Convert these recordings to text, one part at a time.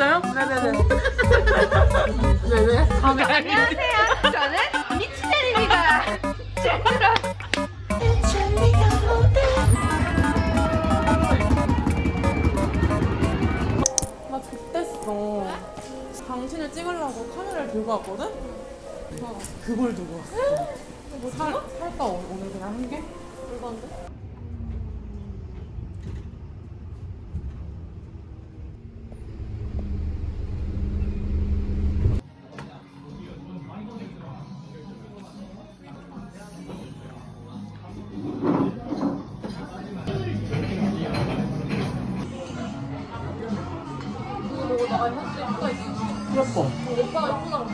진짜요? 네네네. 네네. 안녕하세요. 저는 미치테리입니다. 제대로. 나 X됐어. 당신을 찍으려고 카메라를 들고 왔거든? 어, 그걸 들고 왔어. 뭐 살, 살까 오- 오늘 그냥 한 개? 물건데? 예뻐. 오빠가 예쁘다고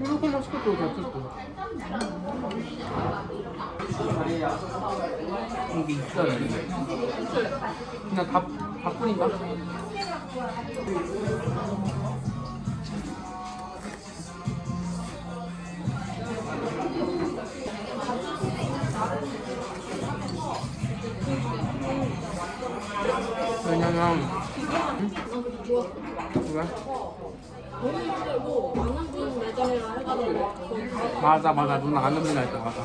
이렇게만 시켜도 됐을 이게 있어요. 그냥 다, 다 뿌린다? 왜냐면 왜? 맞아 맞아 누나 분이 할때 맞아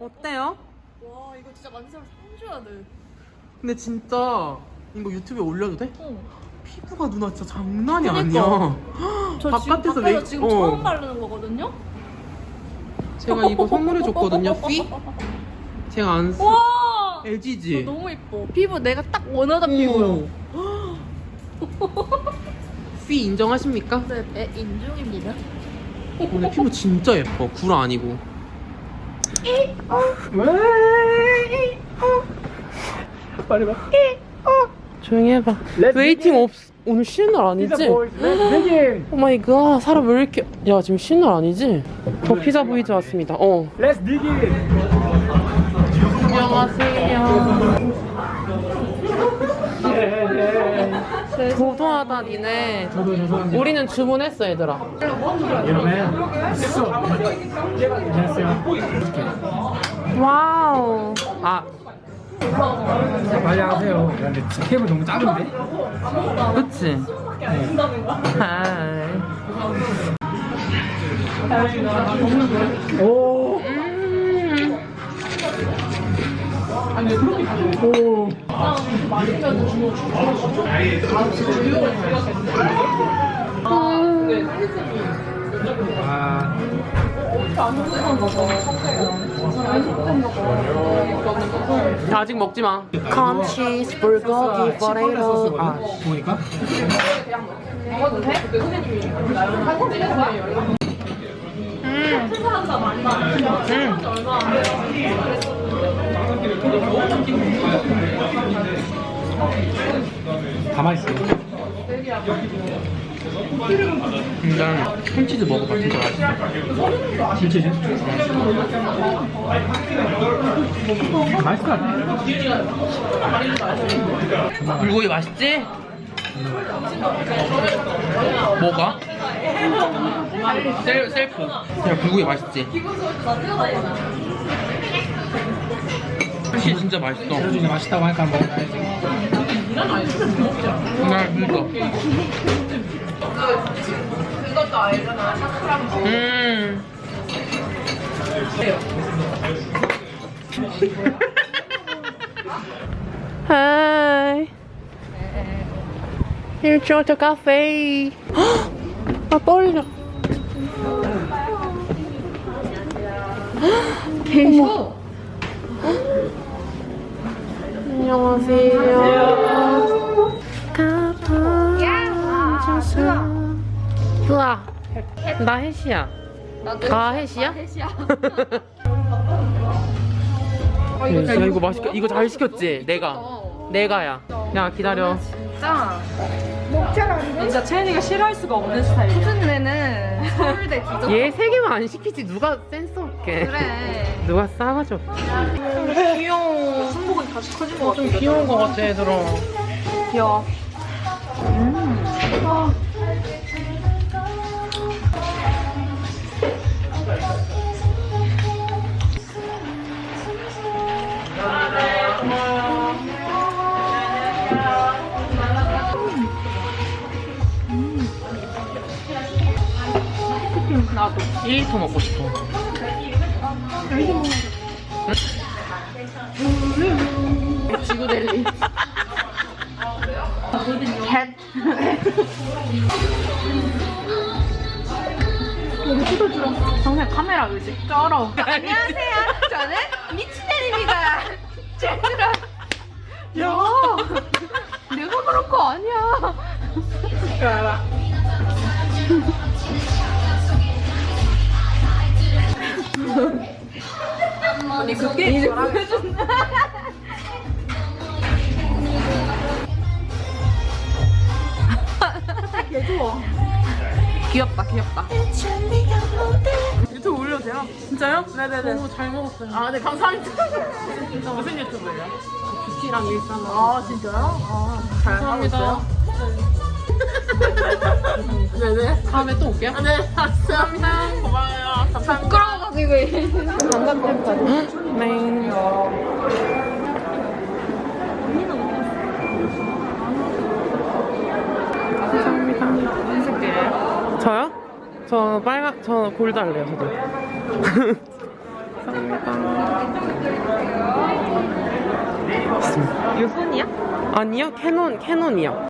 어때요? 와 이거 진짜 만지면 상줘야 돼. 근데 진짜 이거 유튜브에 올려도 돼? 응. 피부가 누나 진짜 장난이 그니까. 아니야 저 바깥에서 지금 메이- 바깥에서 지금 어. 처음 바르는 거거든요. 제가 이거 선물해줬거든요 피? 제가 안 쓰... 와. LG지? 저 너무 이뻐. 피부 내가 딱 원하던 피부요. 피 인정하십니까? 네, 애 인중입니다. 오늘 피부 진짜 예뻐 구라 아니고 빨리 봐 조용히 해봐 웨이팅 없 오늘 쉬는 날 아니지? Oh my god 사람 왜 이렇게 야 지금 쉬는 날 아니지? 저 피자 보이즈 왔습니다 어 Let's dig it. 안녕하세요 도도하다 니네. 우리는 주문했어 얘들아 이러면 있어. 안녕하세요. Wow 아 빨리 하세요. 근데 케이블 너무 작은데? 그치? 하이 오. 오. 아. 아직 먹지 마. 콘치즈 불고기 포테이토. 아, 보니까? 다 맛있어요. 일단 콘치즈 먹어봐 진짜 맛있어. 진짜지? 맛있을 것 같아. 불고기 맛있지? 뭐가? 셀, 셀프. 그냥 불고기 맛있지? 콘치 진짜 맛있어. 재료중에 맛있다고 하니까 한번 먹어야지. 나 이거. 음. 하이. 일조to 카페. 아 떨려. 계셔. 안녕하세요. 좋아. 나 혜시야. 가 혜시야? 혜시야. 야 이거 맛있게 이거 잘 시켰지? 내가 내가야. 야 기다려. 진짜. 진짜 채연이가 싫어할 수가 없는 스타일이야. 수준내는 서울대 디저. 얘세 개만 안 시키지 누가 센스 없게. 그래. 누가 싸가지 없게. 귀여워. 다시 커진 것 같아. 좀 귀여운 것 같아, 얘들아. 귀여워. 음. 아. 나도 1리터 먹고 싶어. 응? 지구델리. 정말 카메라 의식 쩔어. 안녕하세요. 저는 미치넬입니다. 쟤들아. 야, 내가 그럴 거 아니야. 아니 그게 이제 보여준 개 좋아. 귀엽다, 귀엽다. 유튜브 올려도 돼요? 진짜요? 네네네. 너무 잘 먹었어요. 아, 네, 감사합니다. 무슨 유튜브예요? 뷰티랑 일상. 아, 진짜요? 아, 감사합니다. 네네. 다음에 또 올게요. 네, 감사합니다. 고마워요. 감사합니다. 부끄러워가지고. 관광템까지. 네. 감사합니다. 무슨 색이에요? 저요? 저 빨간, 저 골드 할래요, 저도. 감사합니다. 이거 손이야? 아니요, 캐논, 캐논이요.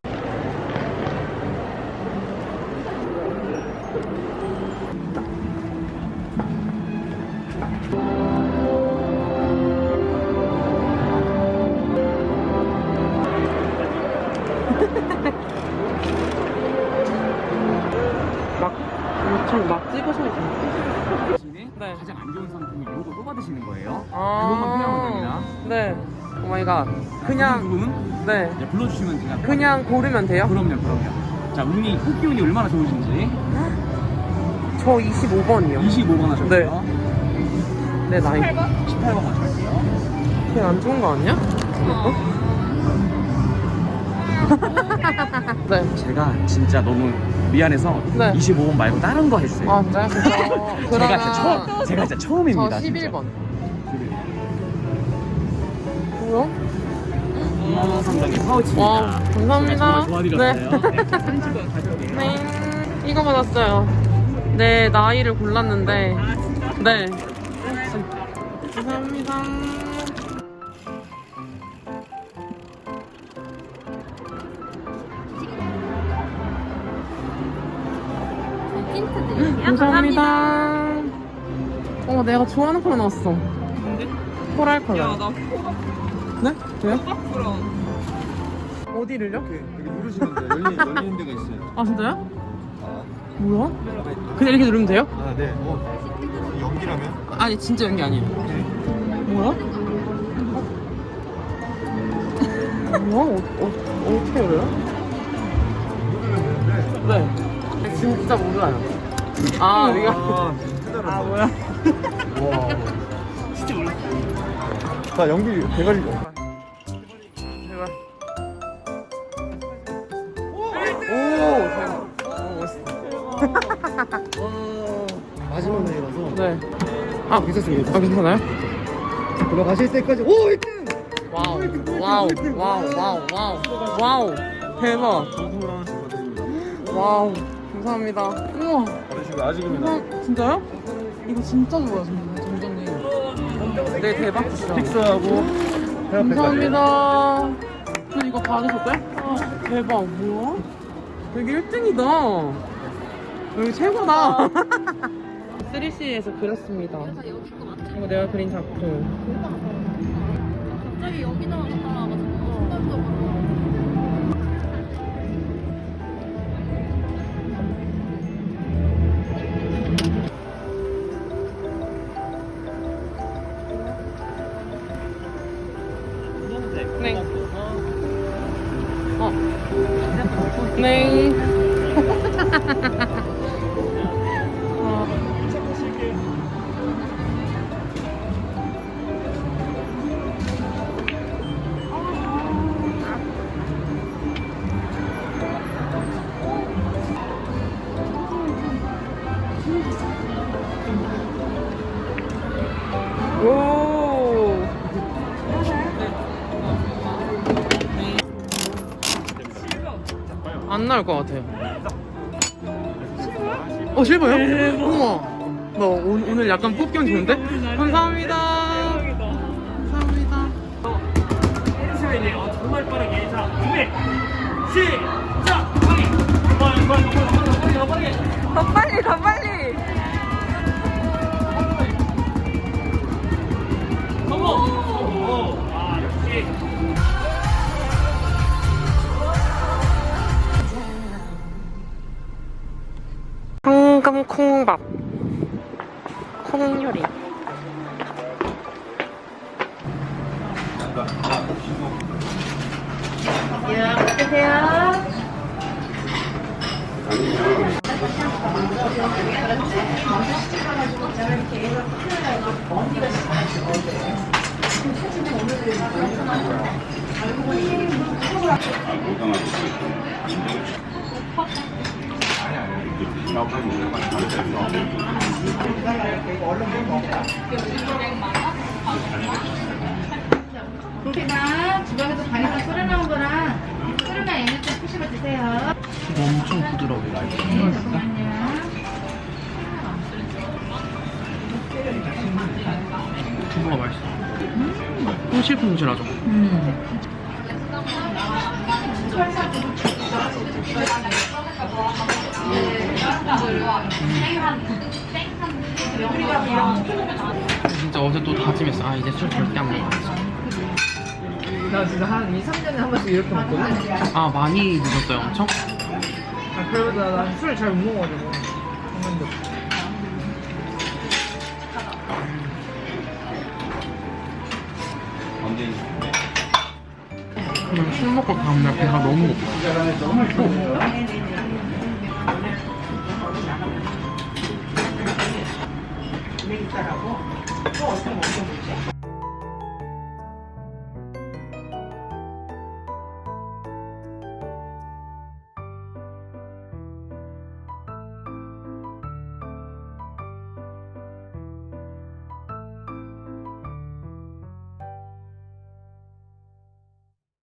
Oh my god. 그냥, 누군 네. 이제 불러주시면 제가 그냥 고르면 돼요? 그럼요, 그럼요. 자, 운이 뽑기 운이 얼마나 좋으신지 저 25번이요. 25번 하셨고요. 내 나이. 18번 하실게요. 그게 안 좋은 거 아니야? 어? 네. 제가 진짜 너무 미안해서 네. 25번 말고 다른 거 했어요. 아, 진짜요? 그래서 제가 진짜 처음, 제가 진짜 저 처음입니다. 11번. 뭐야? 2만 원 상당의 파우치입니다. 와, 감사합니다. 네. 네. 네. 이거 받았어요. 내 나이를 골랐는데. 네. 감사합니다. 감사합니다. 어, 내가 좋아하는 컬러 나왔어. 뭔데? 코랄 컬러. 나 네? 왜요? 어디를요? 여기 누르시면 돼요. 열린, 열리는 데가 있어요. 아, 진짜요? 뭐야? 그냥 이렇게 누르면 돼요? 아, 네. 어, 연기라면? 아니, 진짜 연기 아니에요. 뭐야? 뭐야? 어, 어, 어떻게 열어요? 네. 진짜 몰라요. 아, 이거. 아, 진짜 아, 뭐야? 와. 자, 연기 대가리. 오. 마지막 날이라서. 네. 아, 괜찮습니다. 아, 괜찮아요? 들어가실 때까지. 오, 1등! 와우, 와우, 와우, 와우, 와우, 와우. 대박. 하나씩. 와우. 감사합니다. 우와. 받으시고 아직입니다. 진짜요? 이거 진짜 좋아요, 점- 점점님. 네, 대박. 픽스하고. 감사합니다. 저 이거 받으셨어요? 대박, 뭐야? 여기 1등이다. 여기 최고다. 3C에서 그렸습니다. 이거 내가 그린 작품. 갑자기 여기다가 나타나가지고 순간적으로. 네. 나올 것 같아요. 어 실버요? 우와. 너 오, 오늘 약간 뽑기형 좋은데? 감사합니다. 감사합니다. 정말 빠르게 자 준비 시작 빨리 빨리 빨리 빨리 빨리 빨리 더 빨리 더 빨리. 성공 오 아 역시 황금 콩밥. 콩 요리. 그렇게나 주방에서 간이랑 끓여 나온 거랑 끓으면 얘는 좀 푸시고 드세요. 엄청 부드러워요. 네, 잠깐만요. 두부가 맛있어. 퐁실퐁실하죠? 진짜 어제 또 다짐했어. 아 이제 술 절대 안 먹어야지. 나 진짜 한 2, 3년에 한 번씩 이렇게 먹거든? 아 많이 늦었어요 엄청? 아, 그러다 난 술을 잘못 먹어가지고. 그냥 술 먹고 다음날 배가 너무 고파. 있다라고 또 어떤 먹는 거지?